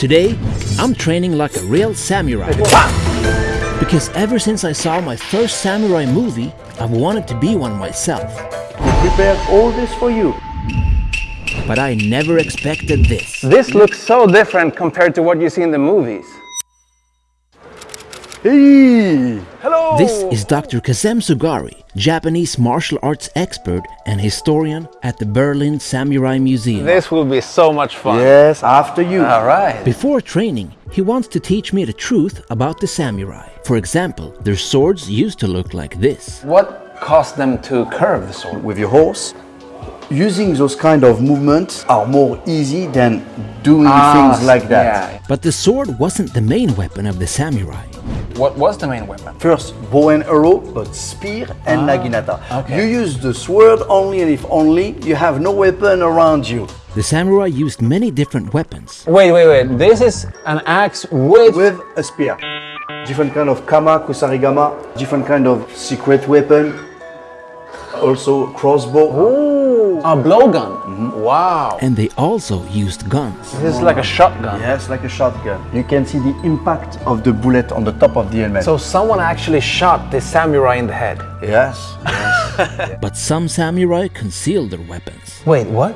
Today, I'm training like a real samurai. Because ever since I saw my first samurai movie, I've wanted to be one myself. We prepared all this for you. But I never expected this. This looks so different compared to what you see in the movies. Hey! Hello! This is Dr. Kazem Sugari, Japanese martial arts expert and historian at the Berlin Samurai Museum. This will be so much fun. Yes, after you. All right. Before training, he wants to teach me the truth about the samurai. For example, their swords used to look like this. What caused them to curve the sword? With your horse, using those kind of movements are more easy than doing Ah, things like that. Yeah. But the sword wasn't the main weapon of the samurai. What was the main weapon? First, bow and arrow, but spear and ah, naginata. okay. You use the sword only and if only you have no weapon around you. The samurai used many different weapons. Wait, wait, wait. This is an axe with. With a spear. Different kind of kama, kusarigama, different kind of secret weapon. Also crossbow. Ooh, a blowgun. Mm-hmm. Wow. And they also used guns. This is like a shotgun. Yes, like a shotgun. You can see the impact of the bullet on the top of the helmet. So someone actually shot the samurai in the head. yes. But some samurai concealed their weapons. Wait, what?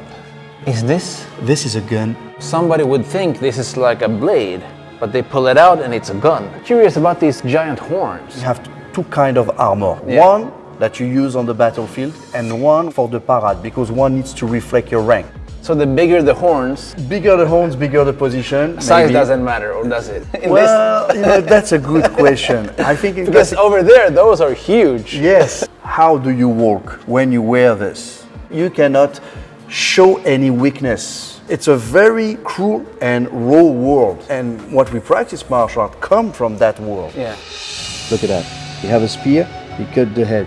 Is this? This is a gun. Somebody would think this is like a blade, but they pull it out and it's a gun. Curious about these giant horns. You have two kind of armor. Yeah. One that you use on the battlefield and one for the parade because one needs to reflect your rank. So the bigger the horns, Bigger the horns, bigger the position. size maybe. doesn't matter, or does it? In Well, you know, that's a good question. I think it because over there, those are huge. Yes. How do you walk when you wear this? You cannot show any weakness. It's a very cruel and raw world. And what we practice martial art come from that world. Yeah. Look at that. You have a spear, you cut the head.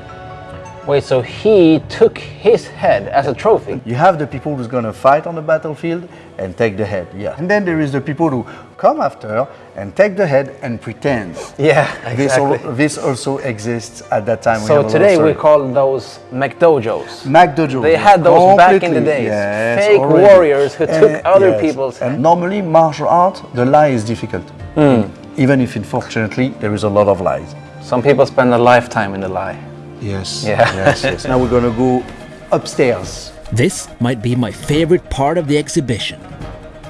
Wait, so he took his head as a trophy. You have the people who's gonna fight on the battlefield and take the head, yeah. And then there is the people who come after and take the head and pretend. Yeah, This, exactly. al- this also exists at that time. So have a lot of today we call those McDojos. Mac They had those back in the days. yes, Fake already. warriors who took Eh, other yes. people's. And normally, martial art, the lie is difficult. Hmm. Even if, unfortunately, there is a lot of lies. Some people spend a lifetime in the lie. Yes. Yeah. Yes, yes. now we're gonna go upstairs. This might be my favorite part of the exhibition.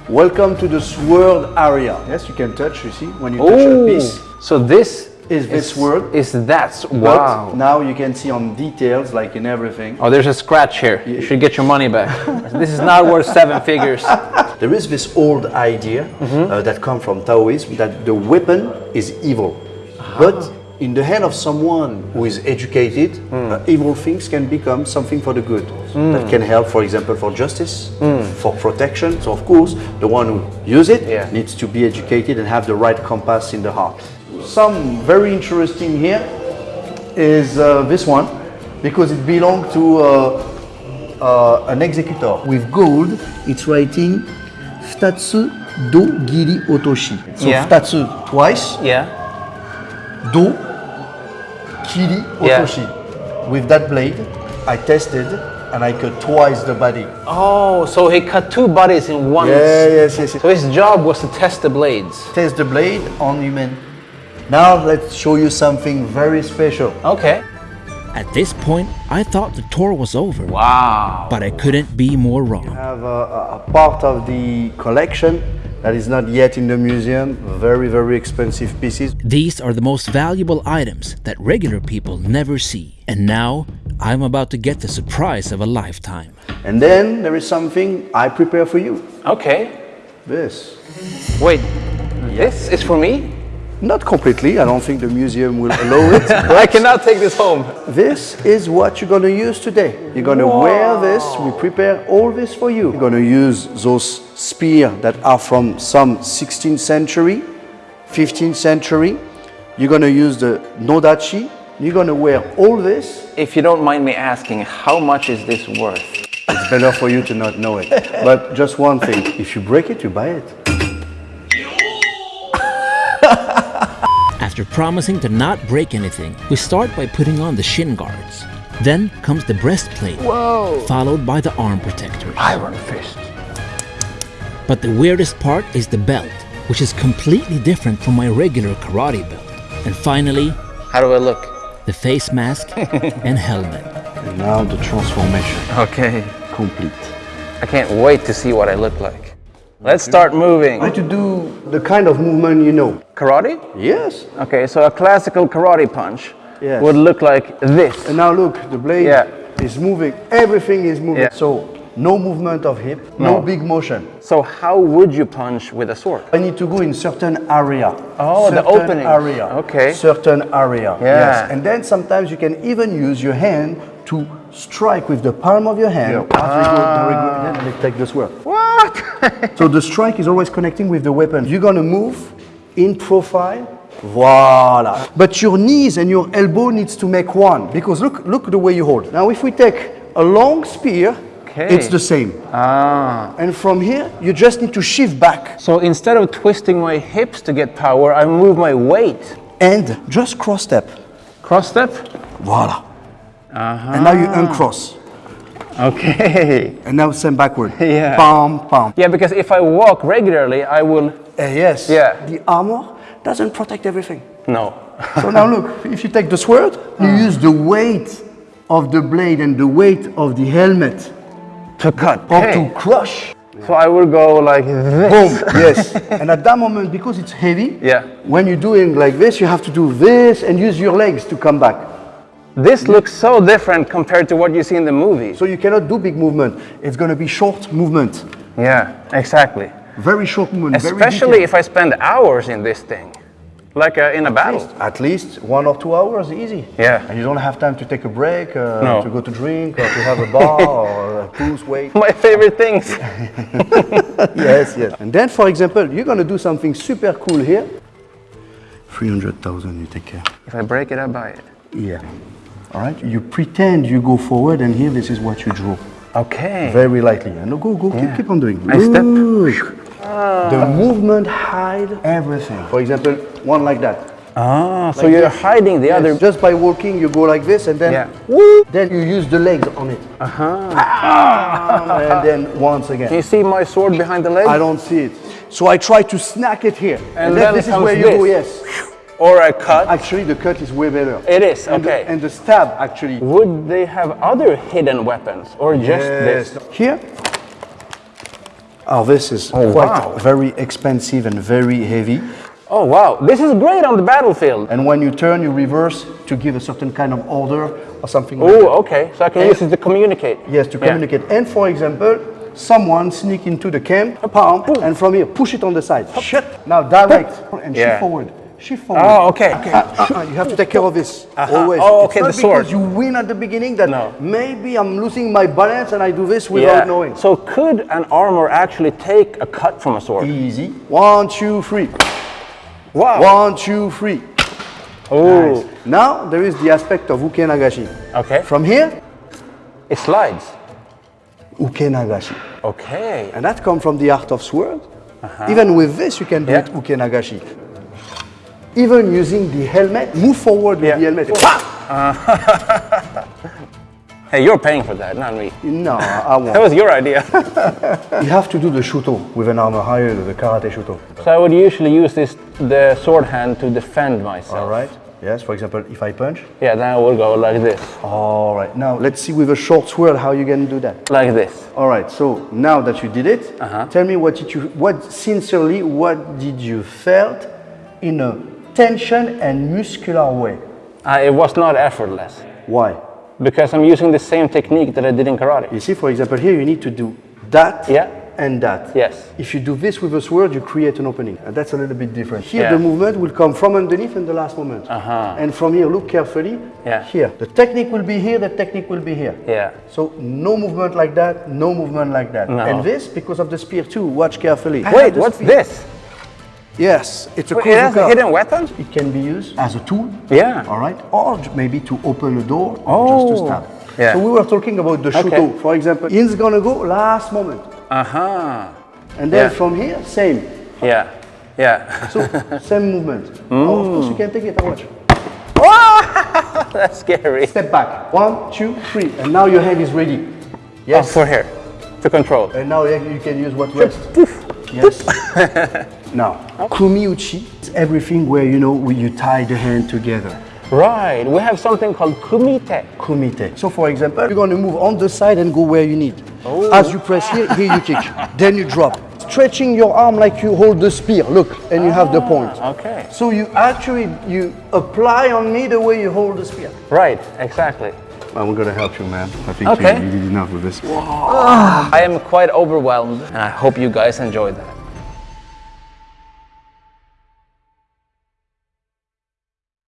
Welcome to the sword area. Yes, you can touch. You see, when you touch a Ooh, piece, so this Is this word? Is that but wow? now you can see on details, like in everything. Oh, there's a scratch here. You should get your money back. this is not worth seven figures. There is this old idea Mm-hmm. uh, that comes from Taoism that the weapon is evil. Ah. But in the hand of someone who is educated, Hmm. uh, evil things can become something for the good. That can help, for example, for justice, for protection. So, of course, the one who use it. Yeah. needs to be educated and have the right compass in the heart. Some very interesting here is uh, this one because it belonged to uh, uh, an executor. With gold, it's writing Futatsu Do Giri Otoshi. So Yeah. Futatsu twice, Yeah. Do Kiri Yeah. Otoshi. With that blade, I tested and I cut twice the body. Oh, so he cut two bodies in one. Yeah, yes, yes, yes. So his job was to test the blades. Test the blade on human. Now let's show you something very special. Okay. At this point, I thought the tour was over. Wow. But I couldn't be more wrong. have a, a part of the collection that is not yet in the museum. Very, very expensive pieces. These are the most valuable items that regular people never see. And now, I'm about to get the surprise of a lifetime. And then there is something I prepare for you. Okay. This. Wait. This is for me? Not completely. I don't think the museum will allow it. I cannot take this home. This is what you're going to use today. You're going to wear this. We prepare all this for you. You're going to use those spears that are from some 16th century, 15th century. You're going to use the nodachi. You're going to wear all this. If you don't mind me asking, how much is this worth? It's better for you to not know it. But just one thing, if you break it, you buy it. After promising to not break anything, we start by putting on the shin guards. Then comes the breastplate, Whoa. followed by the arm protectors. Iron fist. But the weirdest part is the belt. which is completely different from my regular karate belt. And finally, How do I look? the face mask and helmet. And now the transformation, Okay. complete. I can't wait to see what I look like. Let's start moving. Try to do the kind of movement you know. Karate? Yes. Okay, so a classical karate punch Yes. would look like this. And now look, the blade Yeah. is moving. Everything is moving. Yeah. So no movement of hip, no. No. big motion. So how would you punch with a sword? I need to go in certain area. Oh, the certain openings. area. Okay. Certain area. Yeah. Yes. And then sometimes you can even use your hand to strike with the palm of your hand. As we go, there ah. we go, then we take the sword. What? So the strike is always connecting with the weapon. You're gonna move in profile. Voila. But your knees and your elbow needs to make one because look, look the way you hold. Now, if we take a long spear, Okay. it's the same. ah. And from here, you just need to shift back So instead of twisting my hips to get power, I move my weight. and just cross step. Cross step? Voila. And now you uncross. Okay. And now send backward. Yeah. Palm, palm. Yeah, because if I walk regularly, I will. Eh, yes. Yeah. The armor doesn't protect everything. No. So now look, if you take the sword, you use the weight of the blade and the weight of the helmet to cut. or Okay. to crush. So I will go like this. Boom. yes. And at that moment, because it's heavy, Yeah. when you're doing like this, you have to do this and use your legs to come back. This looks so different compared to what you see in the movie. So you cannot do big movement. It's going to be short movement. Yeah, exactly. Very short movement. Especially detailed. if I spend hours in this thing, like uh, in a battle. At least one or two hours, easy. Yeah. And you don't have time to take a break, uh, No. to go to drink, or to have a bar, or uh, lose weight. My favorite things. yes, yes. And then, for example, you're going to do something super cool here. 300,000, you take care. if I break it, I buy it. Yeah. All right. You pretend you go forward, and here, this is what you draw. Okay. Very lightly. And go, go, Yeah. keep, keep on doing. I step. The movement hide everything. For example, one like that. Ah, so you're this. hiding the Yes, other. Just by walking, you go like this, and then Yeah. woo, then you use the legs on it. Uh-huh. and then once again. Can you see my sword behind the leg? I don't see it. So I try to snack it here. And then then this is where you this. go, yes. Or a cut? Actually, the cut is way better. It is, And the- okay. and the stab, actually. Would they have other hidden weapons or just this? Here. Oh, this is Oh, quite wow. very expensive and very heavy. Oh wow, this is great on the battlefield. And when you turn, you reverse to give a certain kind of order or something like that. Oh, okay. So I can use it to communicate. Yes, to Yeah. communicate. And for example, someone sneak into the camp, palm, and from here, push it on the side. Shut. Now direct and Yeah. shift forward. Shift forward. Oh, okay. Uh, uh, you have to take care of this always. Oh, okay, the sword. because you win at the beginning that No. maybe I'm losing my balance and I do this without knowing. So could an armor actually take a cut from a sword? Easy. One, two, three. Wow. One, two, three. Oh, Now there is the aspect of uke nagashi. okay. From here, It slides. uke nagashi. Okay. And that comes from the art of sword. Even with this, you can do Yeah. it uke nagashi. Even using the helmet, move forward with Yeah. the helmet. Hey, you're paying for that, not me. no, I That won't. was your idea. you have to do the shuto with an armor higher, the karate shuto. so I would usually use this the sword hand to defend myself. All right. Yes. For example, if I punch. Yeah, then I will go like this, All right. Now let's see with a short sword how you can do that. like this. All right. So now that you did it, Uh-huh. tell me what did you, what sincerely, what did you felt in a tension and muscular way? Uh, it was not effortless Why? because I'm using the same technique that I did in karate. You see, for example, here you need to do that Yeah. and that. Yes. If you do this with a sword, you create an opening. And that's a little bit different. Here, Yeah. the movement will come from underneath in the last moment. Uh-huh. And from here, look carefully. Yeah. Here. The technique will be here, the technique will be here. Yeah. So no movement like that, no movement like that. No. And this, because of the spear too, watch carefully. I Wait, what's spear. this? Yes, it's a it has a hidden weapon? It can be used as a tool. Yeah. All right. Or maybe to open a door or just to Oh, stab. yeah. So we were talking about the Okay. shuto. For example, in's gonna go last moment. Uh huh. And then Yeah. from here, same. Yeah. Yeah. So same movement. Mm. Oh, of course you can take it and watch. That's scary. Step back. One, two, three. And now your hand is ready. Yes. Oh, for here. To control. And now you you can use what rest. Yes. Now, kumiuchi is everything where you know where you tie the hand together. Right, we have something called kumite. Kumite. So for example, you're going to move on the side and go where you need. Oh. As you press here, here you kick. then you drop. Stretching your arm like you hold the spear. Look, and you have the ah, point. Okay. So you actually you apply on me the way you hold the spear. Right, exactly. I'm gonna help you, man. I think Okay. you, you did enough with this. Ah. I am quite overwhelmed and I hope you guys enjoyed that.